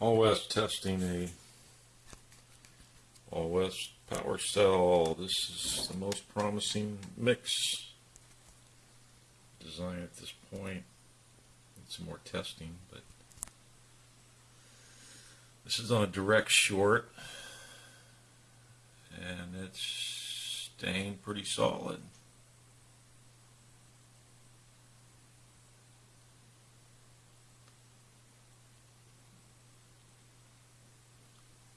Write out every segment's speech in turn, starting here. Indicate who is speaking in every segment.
Speaker 1: West testing a West power cell. This is the most promising mix design at this point. Need some more testing, but this is on a direct short and it's staying pretty solid.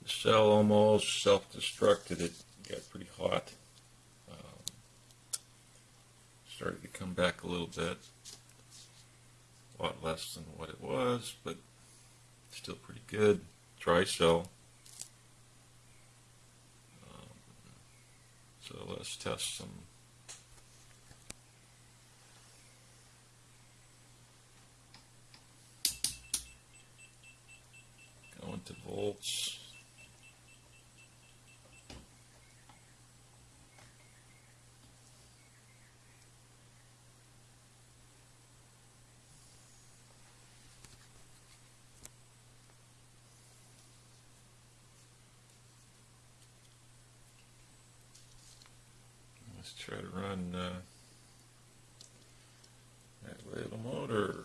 Speaker 1: The cell almost self-destructed. It got pretty hot. Um, started to come back a little bit. A lot less than what it was, but still pretty good. Dry cell. Um, so let's test some go into volts. Let's try to run uh, that little motor.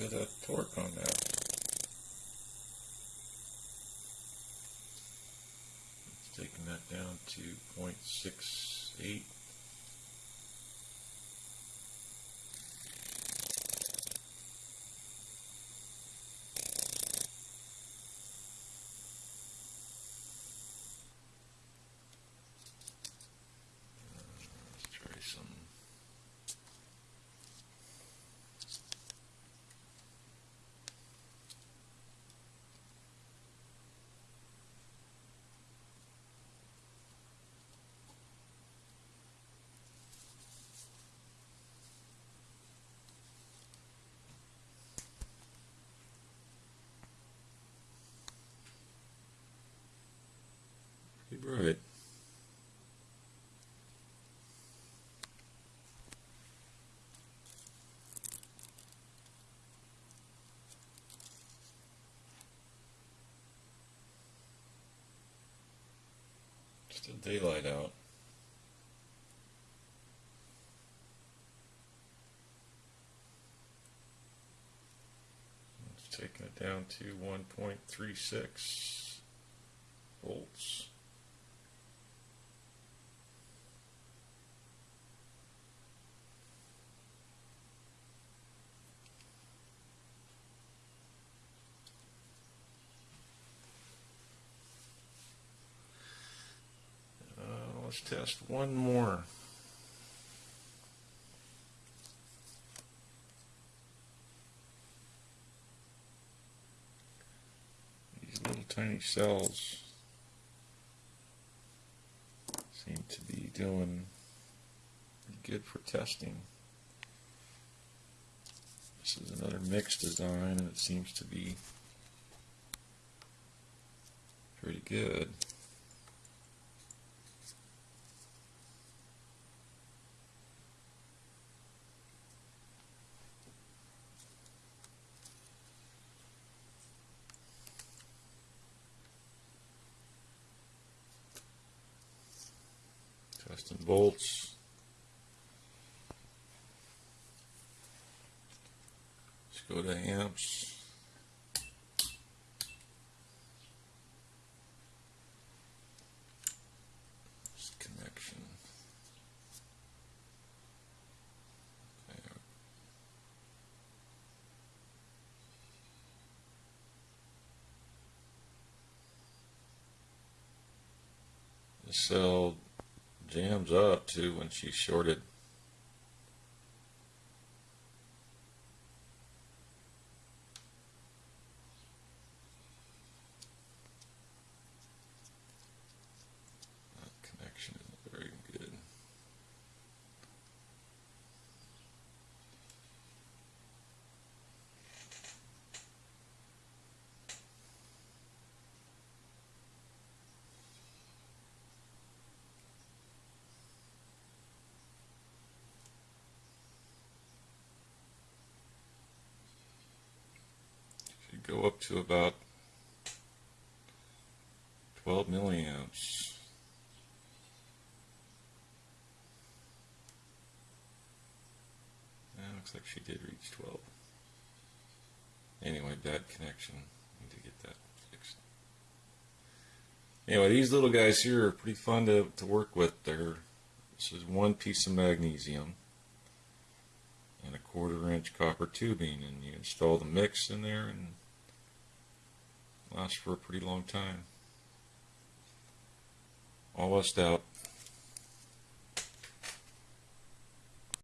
Speaker 1: Bit of torque on that. Taking that down to 0.68. Uh, Let's try some Pretty bright. Still daylight out. It's taking it down to 1.36 volts. Uh, let's test one more. These little tiny cells seem to be doing good for testing. This is another mixed design and it seems to be pretty good. Testing bolts. Let's go to amps. Connection. Okay. Jams up too when she shorted. Go up to about 12 milliamps. Yeah, looks like she did reach 12. Anyway, bad connection. Need to get that fixed. Anyway, these little guys here are pretty fun to, to work with. They're, this is one piece of magnesium and a quarter inch copper tubing and you install the mix in there and lasts for a pretty long time. All lust out.